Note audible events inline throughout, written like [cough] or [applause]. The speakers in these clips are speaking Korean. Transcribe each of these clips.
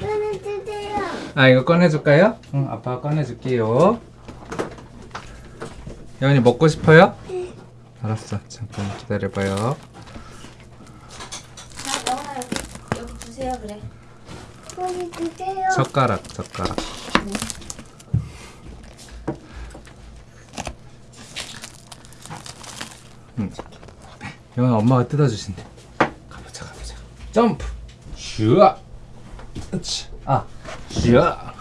꺼내주세요. 아 이거 꺼내줄까요? 응 아빠가 꺼내줄게요. 여은이 먹고 싶어요? 알았어. 잠깐 기다려봐요. 자, 영아 여기 여기 주세요 그래. 젓가락 젓가락. 응. 여은 엄마가 뜯어주신대. 가보자 가보자. 점프! 슈아 으치. 아 슈아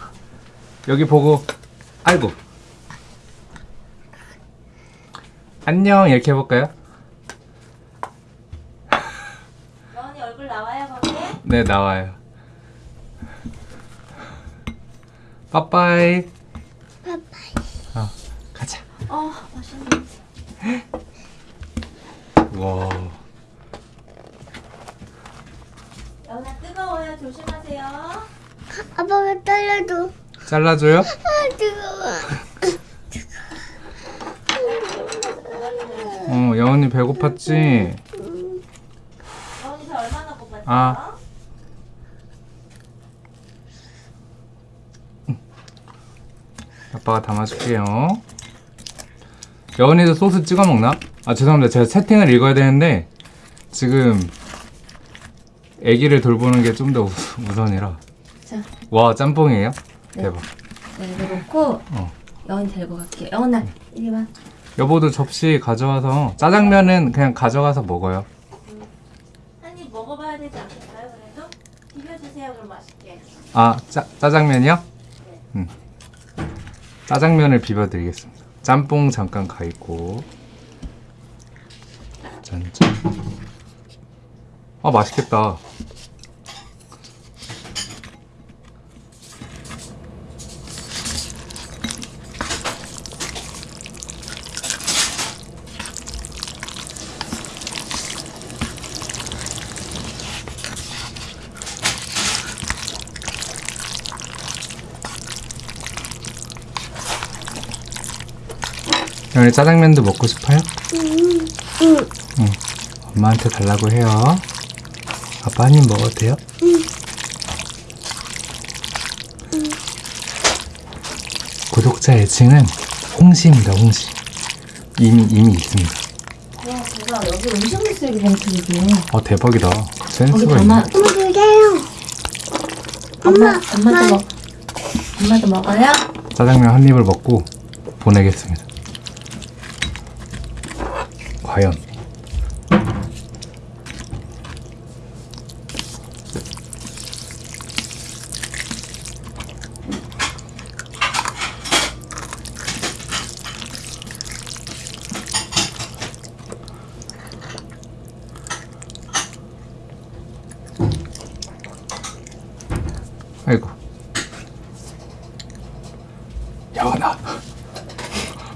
여기 보고 아이고 안녕 이렇게 해볼까요? 영원이 얼굴 나와요 거기에? 네 나와요 빠빠이 빠빠이. 어 가자 어 맛있네. 와 영아 뜨거워요 조심하세요. 아빠가 떨려도. 잘라줘요? 아, 뜨거워. 어 여은이 배고팠지? 저 얼마나 고팠어요? 아. 아빠가 담아줄게요 여은이도 소스 찍어 먹나? 아 죄송합니다 제가 세팅을 읽어야 되는데 지금 아기를 돌보는 게 좀 더 우선이라 자, 와 짬뽕이에요? 네. 대박 네, 이거 놓고 어. 영원이 데리고 갈게요. 영원아 이리 와. 여보도 접시 가져와서 짜장면은 그냥 가져가서 먹어요 한입 먹어봐야 되지 않겠어요? 그래도 비벼주세요 그럼 맛있게. 아 짜, 짜장면이요? 음. 짜장면을 비벼드리겠습니다 짬뽕 잠깐 가 있고 짠짠 아 맛있겠다 오늘 짜장면도 먹고 싶어요? 응. 엄마한테 달라고 해요. 아빠 한 입 먹어도 돼요? 구독자 애칭은 홍시입니다, 홍시. 이미, 이미 있습니다. 와 제가 여기 음식물 쓰레기 봉투 이게. 아, 대박이다. 센스가. 있네. 꺼내주세요. 엄마 엄마, 엄마도 먹. 엄마도 먹어요? 짜장면 한 입을 먹고 보내겠습니다. 과연. 아이고. 야원아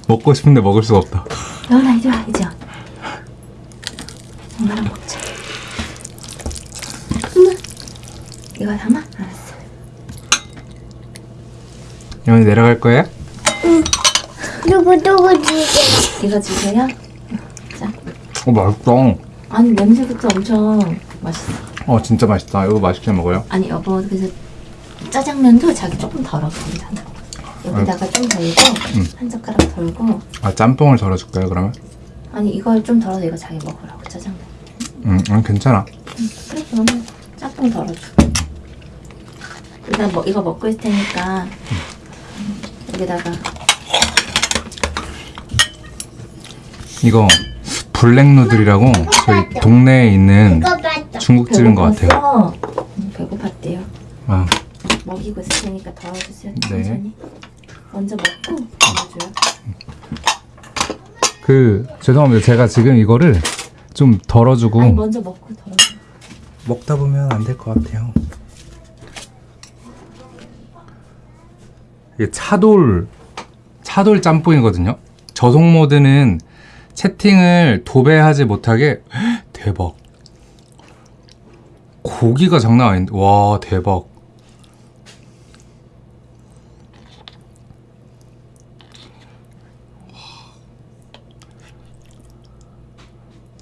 먹고 싶은데 먹을 수가 없다 영원아 이리 와 이제. 엄마랑 먹자. 엄마. 이거 담아? 알았어. 영원이 내려갈 거예요? 누구, 누구 주세요. 이거 주세요. 자. 어 맛있다 아니 냄새부터 엄청 맛있어. 어 진짜 맛있다 이거 맛있게 먹어요 아니 여보 그래서 짜장면도 자기 조금 괜찮아. 여기다가 좀 덜고 음. 한 젓가락 덜고 아 짬뽕을 덜어줄까요 그러면? 아니 이걸 좀 덜어서 이거 자기 먹으라고 짜장면. 음, 음 괜찮아 그래 그러면 짬뽕 덜어줘. 일단 뭐 이거 먹고 있을 테니까 여기다가 이거 블랙 누들이라고 저희 동네에 있는. 중국집인 것 같아요 응, 배고팠대요. 아, 먹이고 있을 테니까 덜어주세요. 네. 천천히. 먼저 먹고 덜어줘요. 그 죄송합니다 제가 지금 이거를 좀 덜어주고 아니 먼저 먹고 덜어줘. 먹다 보면 안 될 것 같아요 이게 차돌 차돌 짬뽕이거든요. 저속 모드는 채팅을 도배하지 못하게 헉, [gasps] 대박. 고기가 장난 아닌데 와 대박.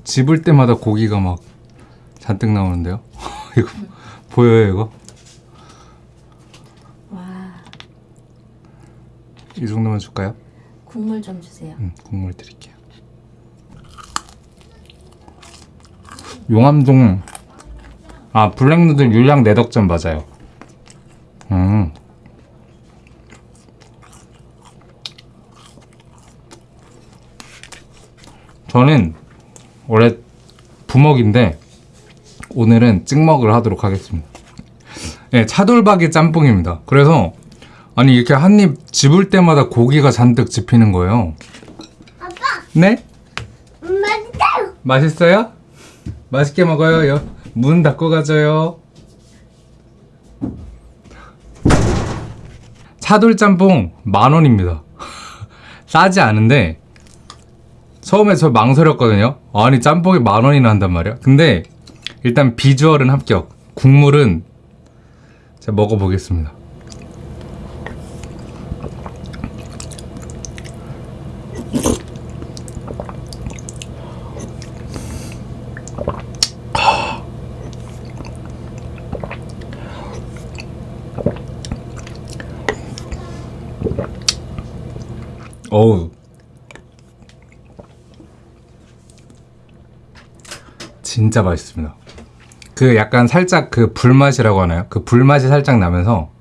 집을 때마다 고기가 막 잔뜩 나오는데요? [laughs] 이거 보여요 이거 이 정도만 줄까요? 국물 좀 주세요. 음, 국물 드릴게요. 용암동 아 블랙누들 율량 내덕점 맞아요. 음. 저는 원래 부먹인데 오늘은 찍먹을 하도록 하겠습니다. 네, 차돌박이 짬뽕입니다. 그래서 아니 이렇게 한 입 집을 때마다 고기가 잔뜩 집히는 거예요. 아빠, 네? 맛있어요. 맛있어요? 맛있게 먹어요. 여, 문 닫고 가져요. 차돌짬뽕 만 원입니다. [laughs] 싸지 않은데 처음에 저 망설였거든요. 아니 짬뽕이 만 원이나 한단 말이야. 근데 일단 비주얼은 합격. 국물은 제가 먹어보겠습니다. 어우 진짜 맛있습니다. 그 약간 살짝 그 불맛이라고 하나요? 그 불맛이 살짝 나면서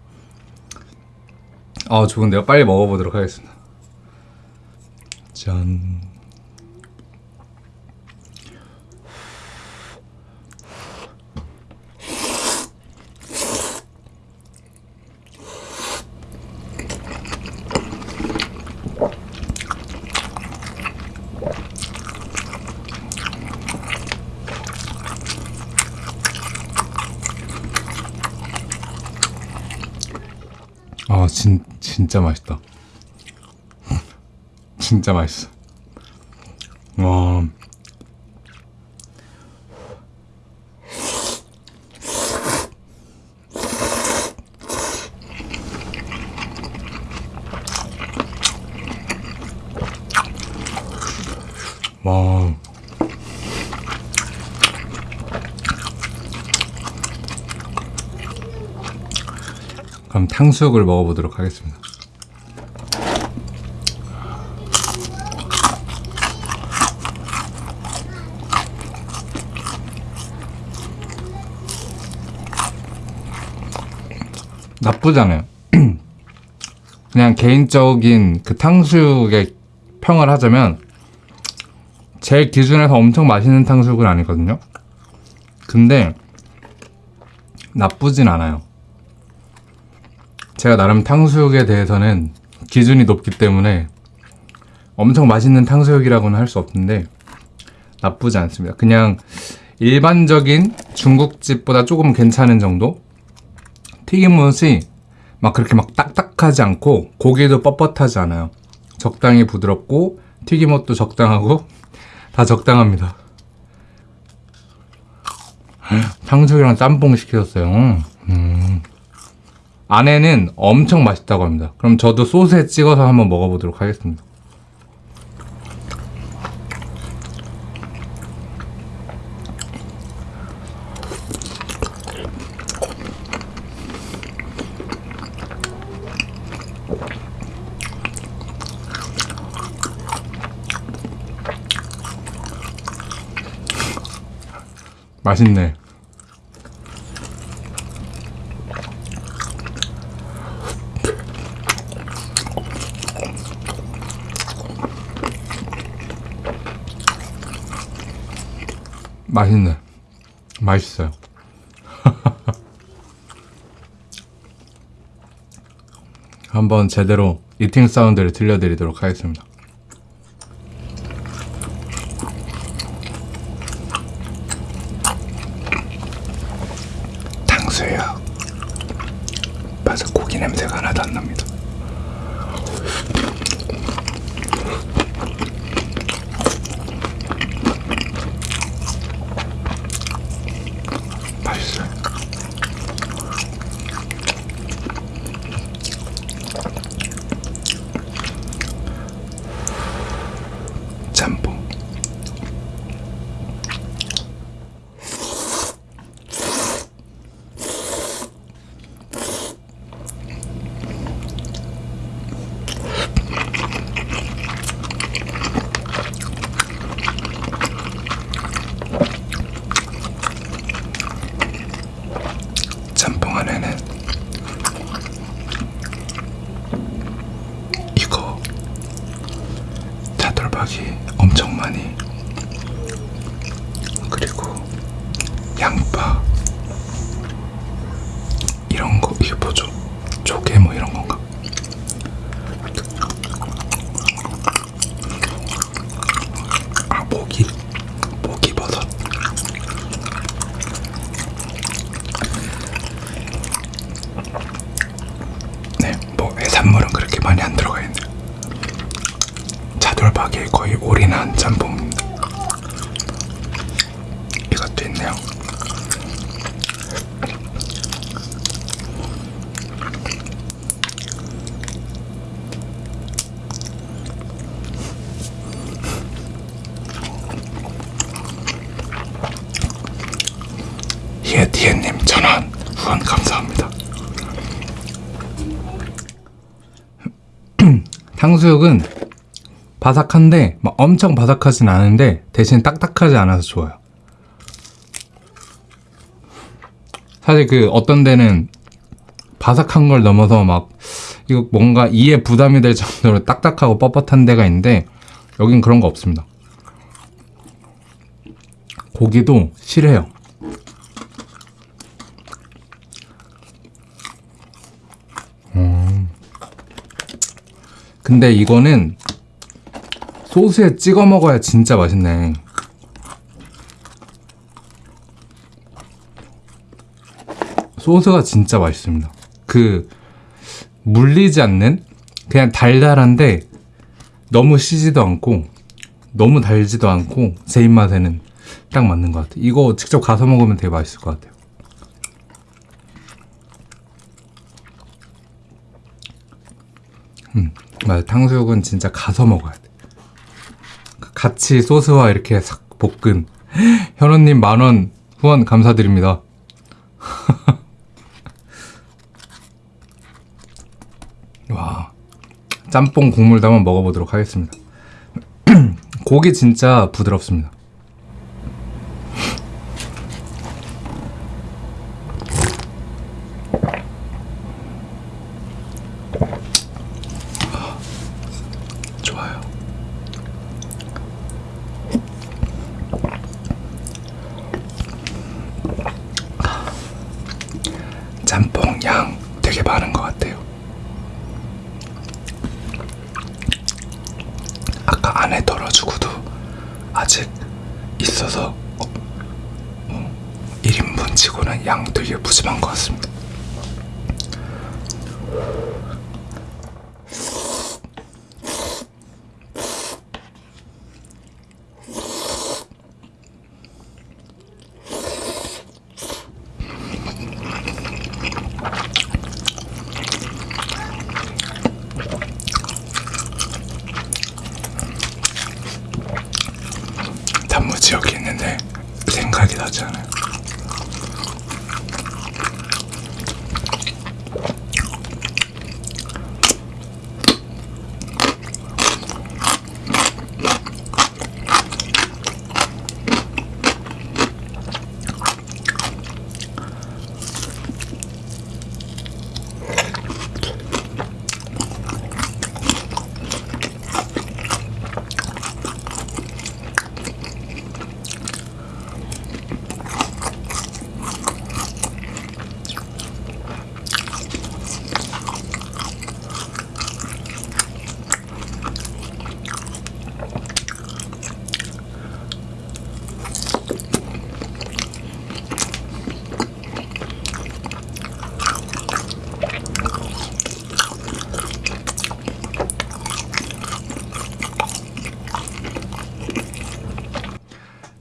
어 좋은데요. 빨리 먹어보도록 하겠습니다. 짠. 진, 진짜 맛있다. [laughs] 진짜 맛있어. 와. 와. 그럼 탕수육을 먹어보도록 하겠습니다. 나쁘지 않아요. [clears throat] 그냥 개인적인 그 탕수육의 평을 하자면 제 기준에서 엄청 맛있는 탕수육은 아니거든요. 근데 나쁘진 않아요. 제가 나름 탕수육에 대해서는 기준이 높기 때문에 엄청 맛있는 탕수육이라고는 할 수 없는데 나쁘지 않습니다. 그냥 일반적인 중국집보다 조금 괜찮은 정도? 튀김옷이 막 그렇게 막 딱딱하지 않고 고기도 뻣뻣하지 않아요. 적당히 부드럽고 튀김옷도 적당하고 [laughs] 다 적당합니다. 탕수육이랑 짬뽕 시켰어요. 음. 안에는 엄청 맛있다고 합니다. 그럼 저도 소스에 찍어서 한번 먹어보도록 하겠습니다. 맛있네. 맛있네. 맛있어요. [laughs] 한번 제대로 이팅 사운드를 들려드리도록 하겠습니다. 탕수육. 맞아, 고기 냄새가 하나도 안 납니다. 맛있어요. 짬뽕. 뭐죠? 조개 뭐 이런 건가? 아 모기 모기 버섯 네뭐 해산물은 그렇게 많이 안 들어가 있네요 차돌박이에 거의 올인한 짬뽕입니다 이것도 있네요 예디에님 전원 후원 감사합니다. [clears throat] 탕수육은 바삭한데 막 엄청 바삭하진 않은데 대신 딱딱하지 않아서 좋아요. 사실 그 어떤 데는 바삭한 걸 넘어서 막 이거 뭔가 이에 부담이 될 정도로 딱딱하고 뻣뻣한 데가 있는데 여긴 그런 거 없습니다. 고기도 실해요. 근데 이거는 소스에 찍어 먹어야 진짜 맛있네. 소스가 진짜 맛있습니다. 그 물리지 않는 그냥 달달한데 너무 시지도 않고 너무 달지도 않고 제 입맛에는 딱 맞는 것 같아요. 이거 직접 가서 먹으면 되게 맛있을 것 같아요. 음, 맞아. 탕수육은 진짜 가서 먹어야 돼. 같이 소스와 이렇게 싹 볶은 현우님 만원 후원 감사드립니다. [laughs] 와, 짬뽕 국물도 한번 먹어보도록 하겠습니다. [clears throat] 고기 진짜 부드럽습니다. 좋아요. 짬뽕 양 되게 많은 것 같아요. 아까 안에 덜어주고도 아직 있어서 어, 어, 1인분 치고는 양 되게 푸짐한 것 같습니다. 단무지 여기 있는데 생각이 나지 않아요.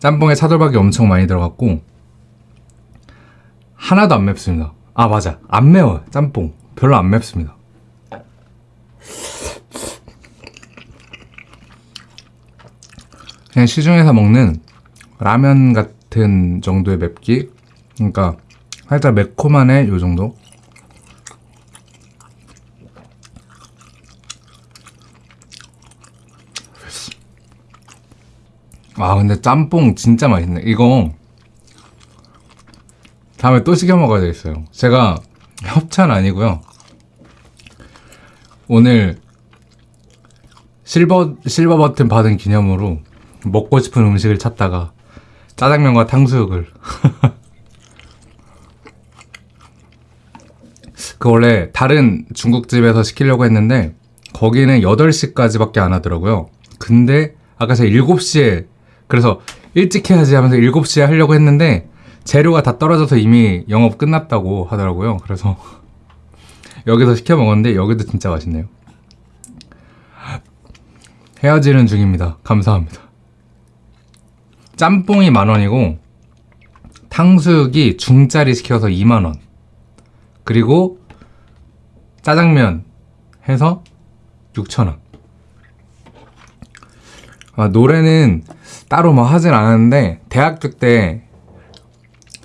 짬뽕에 차돌박이 엄청 많이 들어갔고 하나도 안 맵습니다. 아 맞아 안 매워요 짬뽕 별로 안 맵습니다. 그냥 시중에서 먹는 라면 같은 정도의 맵기 그러니까 살짝 매콤하네 요 정도 아 근데 짬뽕 진짜 맛있네. 이거 다음에 또 시켜 먹어야 되겠어요. 제가 협찬 아니고요. 오늘 실버 실버 버튼 받은 기념으로 먹고 싶은 음식을 찾다가 짜장면과 탕수육을. 그 [laughs] 그 원래 다른 중국집에서 시키려고 했는데 거기는 8시까지밖에 안 하더라고요. 근데 아까 제가 7시에 그래서 일찍 해야지 하면서 7시에 하려고 했는데 재료가 다 떨어져서 이미 영업 끝났다고 하더라고요. 그래서 [laughs] 여기서 시켜 먹었는데 여기도 진짜 맛있네요. 헤어지는 중입니다. 감사합니다. 짬뽕이 만 원이고 탕수육이 중짜리 시켜서 2만 원. 그리고 짜장면 해서 6천 원. 아, 노래는 따로 뭐 하진 않았는데 대학교 때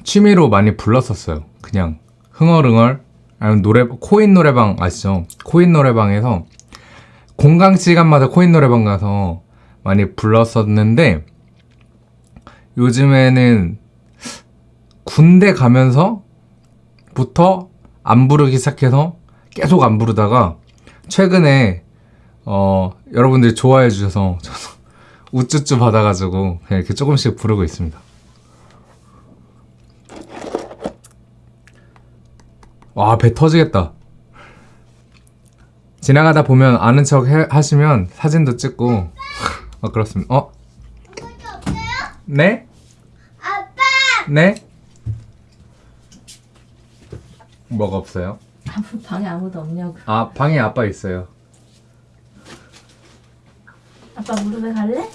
취미로 많이 불렀었어요. 그냥 흥얼흥얼 아니면 노래 코인 노래방 아시죠? 코인 노래방에서 공강 시간마다 코인 노래방 가서 많이 불렀었는데 요즘에는 군대 가면서 부터 안 부르기 시작해서 계속 안 부르다가 최근에 어 여러분들이 좋아해 주셔서 저도 우쭈쭈 받아가지고 그냥 이렇게 조금씩 부르고 있습니다. 와 배 터지겠다. 지나가다 보면 아는 척 해- 하시면 사진도 찍고 어 그렇습니다. 어? 네? 아빠 네? 뭐가 없어요? 방에 아무도 없냐고. 아 방에 아빠 있어요. 아빠 무릎에 갈래?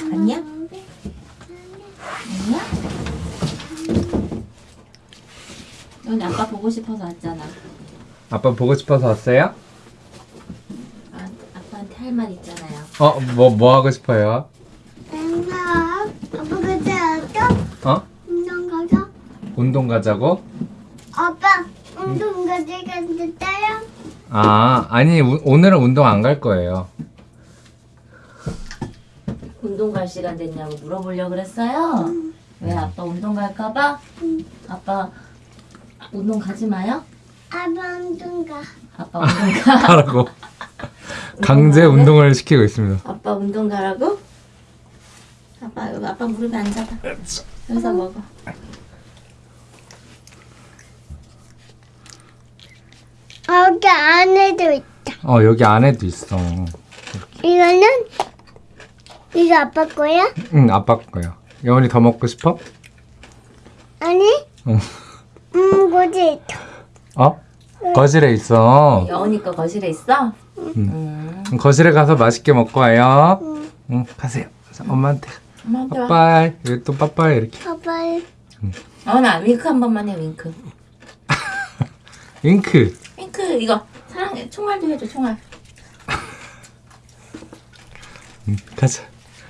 아니야? 아니야? 넌 아빠 보고 싶어서 왔잖아. 아빠 보고 싶어서 왔어요? 아, 아빠한테 할 말 있잖아요. 어 뭐 뭐 하고 싶어요? 내가 아빠 그때 왔어? 어? 운동 가자 운동 가자고? 아빠 운동 가자 갔는데요? 아 아니 우- 오늘은 운동 안 갈 거예요. 운동 갈 시간 됐냐고 물어보려고 그랬어요? 왜 아빠 운동 갈까봐? 아빠 운동 가지 마요? 아빠 운동 가 아빠 운동 가. [laughs] 하라고 강제 가래? 운동을 시키고 있습니다. 아빠 운동 가라고? 아빠 여기 아빠 무릎에 앉아봐. 여기서 먹어. 여기 안에도 있다 어 여기 안에도 있어. 이거는 이거 아빠 거야? 응 아빠 거야. 여원이 더 먹고 싶어? 아니 응. 음 있다 어? 거실에 있어. 여운이 거 거실에 있어? 음. 음. 거실에 가서 맛있게 먹고 와요. 응. 응 가세요. 자, 엄마한테 엄마한테 와. 빠빠이 여기 또 빠빠이 이렇게. 아빠 어나 윙크 한 번만 해 윙크. [laughs] 잉크. 윙크 이거 사랑해 총알도 해줘 총알. 응, [laughs] 가자.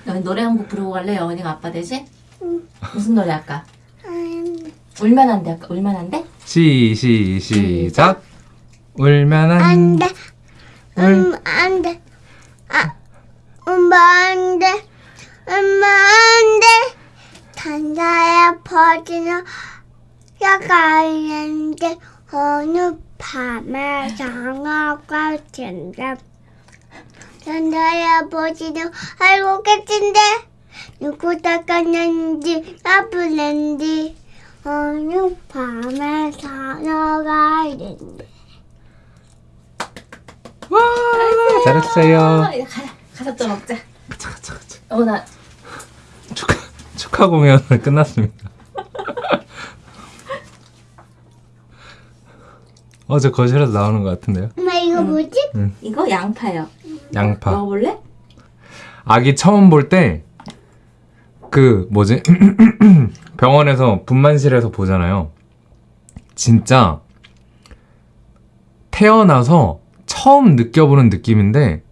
너 노래 한 곡 부르고 갈래 여운이가 아빠 대신? 응. 무슨 노래 할까? 음, 울면 안 돼? 할까? 울면 안 돼? 시, 시, 시작. 울면 안 안돼 음 안 돼 아 엄마 안 돼 엄마 안 돼 단자에 퍼지는 야가 있는데 어느 밤에 장어가 진다 단자에 퍼지는 알고 계신데 누구 닦았는지 나쁘는지 어느 밤에 장어가 있는데 와, 잘했어요. 가자 가서 또 먹자. 가자, 가자, 가자. 어나 축하, 축하 공연은 [laughs] 끝났습니다. 어, 저 거실에서 나오는 것 같은데요? 엄마 이거 뭐지? 이거 양파요. 양파. 먹어볼래? 아기 처음 볼 때, 그, 뭐지? [clears throat] 병원에서 분만실에서 보잖아요. 진짜, 태어나서 처음 느껴보는 느낌인데,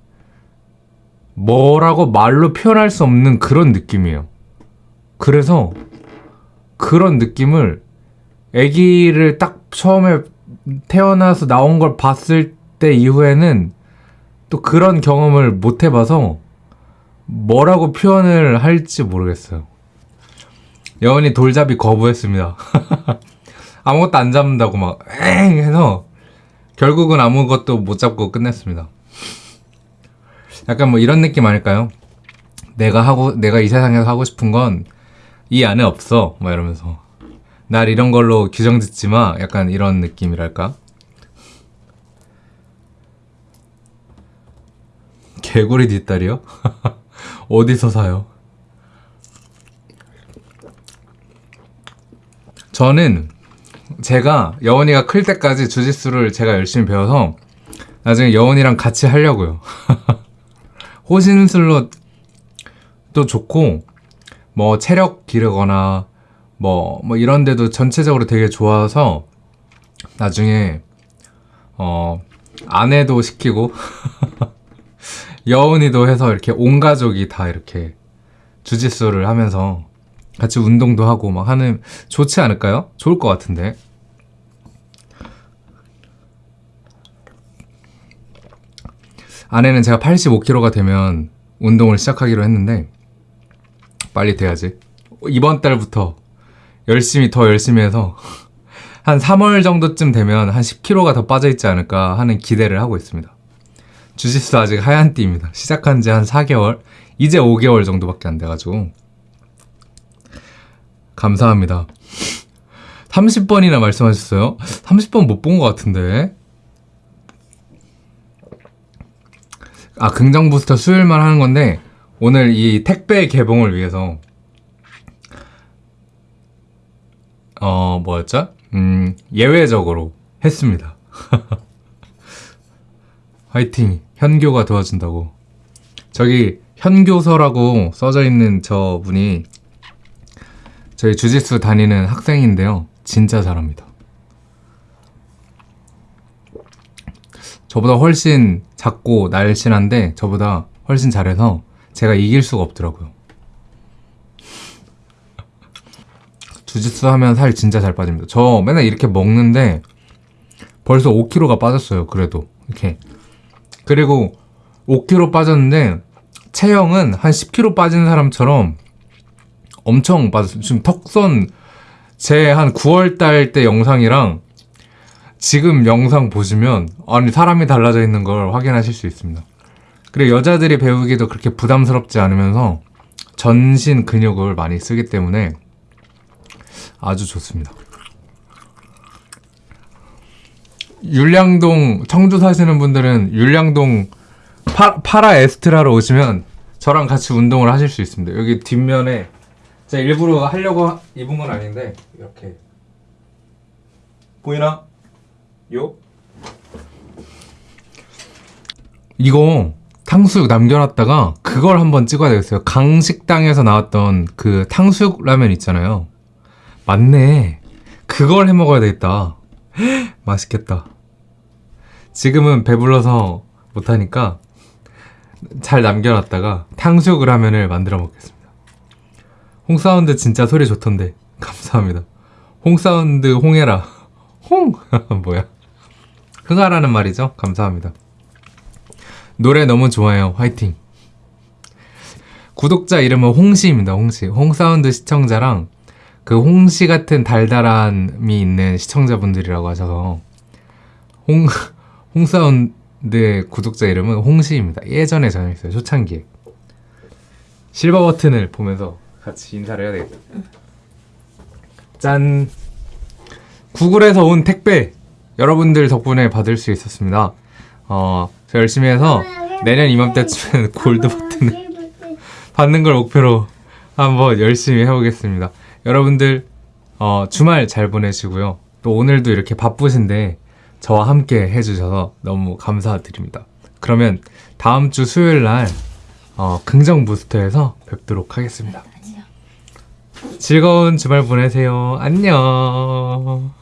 뭐라고 말로 표현할 수 없는 그런 느낌이에요. 그래서, 그런 느낌을, 아기를 딱 처음에 태어나서 나온 걸 봤을 때 이후에는 또 그런 경험을 못 해봐서 뭐라고 표현을 할지 모르겠어요. 여원이 돌잡이 거부했습니다. [laughs] 아무것도 안 잡는다고 막, 엥! 해서 결국은 아무것도 못 잡고 끝냈습니다. 약간 뭐 이런 느낌 아닐까요? 내가 하고, 내가 이 세상에서 하고 싶은 건 이 안에 없어. 막 이러면서. 날 이런 걸로 규정 짓지 마. 약간 이런 느낌이랄까? 개구리 뒷다리요? [laughs] 어디서 사요? 저는 제가 여원이가 클 때까지 주짓수를 제가 열심히 배워서 나중에 여원이랑 같이 하려고요. [laughs] 호신술로 또 좋고 뭐 체력 기르거나 뭐, 뭐 이런 데도 전체적으로 되게 좋아서 나중에 어 아내도 시키고 [laughs] 여운이도 해서 이렇게 온 가족이 다 이렇게 주짓수를 하면서 같이 운동도 하고 막 하는 좋지 않을까요? 좋을 것 같은데. 아내는 제가 85kg가 되면 운동을 시작하기로 했는데 빨리 돼야지. 이번 달부터 열심히 더 열심히 해서 [laughs] 한 3월 정도쯤 되면 한 10kg가 더 빠져 있지 않을까 하는 기대를 하고 있습니다. 주짓수 아직 하얀 띠입니다. 시작한 지 한 4개월, 이제 5개월 정도밖에 안 돼가지고 감사합니다. 30번이나 말씀하셨어요? 30번 못 본 것 같은데. 아, 긍정 부스터 수요일만 하는 건데, 오늘 이 택배 개봉을 위해서, 어, 뭐였죠? 음, 예외적으로 했습니다. [laughs] 화이팅! 현교가 도와준다고. 저기, 현교서라고 써져 있는 저 분이 저희 주짓수 다니는 학생인데요. 진짜 잘합니다. 저보다 훨씬 작고 날씬한데 저보다 훨씬 잘해서 제가 이길 수가 없더라고요. 주짓수 하면 살 진짜 잘 빠집니다. 저 맨날 이렇게 먹는데 벌써 5kg가 빠졌어요. 그래도 이렇게 그리고 5kg 빠졌는데 체형은 한 10kg 빠진 사람처럼 엄청 빠졌어요. 지금 턱선 제 한 9월 달 때 영상이랑 지금 영상 보시면 아니 사람이 달라져 있는 걸 확인하실 수 있습니다. 그리고 여자들이 배우기도 그렇게 부담스럽지 않으면서 전신 근육을 많이 쓰기 때문에 아주 좋습니다. 율량동 청주 사시는 분들은 율량동 파, 파라 에스트라로 오시면 저랑 같이 운동을 하실 수 있습니다. 여기 뒷면에 제가 일부러 하려고 하- 입은 건 아닌데 이렇게 보이나? 요? 이거 탕수육 남겨놨다가 그걸 한번 찍어야 되겠어요. 강식당에서 나왔던 그 탕수육 라면 있잖아요. 맞네. 그걸 해 먹어야 되겠다. [gasps] 맛있겠다. 지금은 배불러서 못하니까 잘 남겨놨다가 탕수육 라면을 만들어 먹겠습니다. 홍사운드 진짜 소리 좋던데 [laughs] 감사합니다. 홍사운드 홍해라 [laughs] 홍 [laughs] 뭐야 흥하라는 말이죠. 감사합니다. 노래 너무 좋아요. 화이팅. 구독자 이름은 홍시입니다. 홍시. 홍사운드 시청자랑 그 홍시 같은 달달함이 있는 시청자분들이라고 하셔서 홍 [laughs] 홍사운드의 구독자 이름은 홍시입니다. 예전에 정했어요. 초창기에. 실버 버튼을 보면서 같이 인사를 해야 되겠다. 짠. 구글에서 온 택배 여러분들 덕분에 받을 수 있었습니다. 어, 저 열심히 해서 내년 이맘때쯤엔 골드 버튼을 [laughs] 받는 걸 목표로 한번 열심히 해보겠습니다. 여러분들 어, 주말 잘 보내시고요. 또 오늘도 이렇게 바쁘신데 저와 함께 해주셔서 너무 감사드립니다. 그러면 다음 주 수요일 날 어, 긍정 부스터에서 뵙도록 하겠습니다. 즐거운 주말 보내세요. 안녕.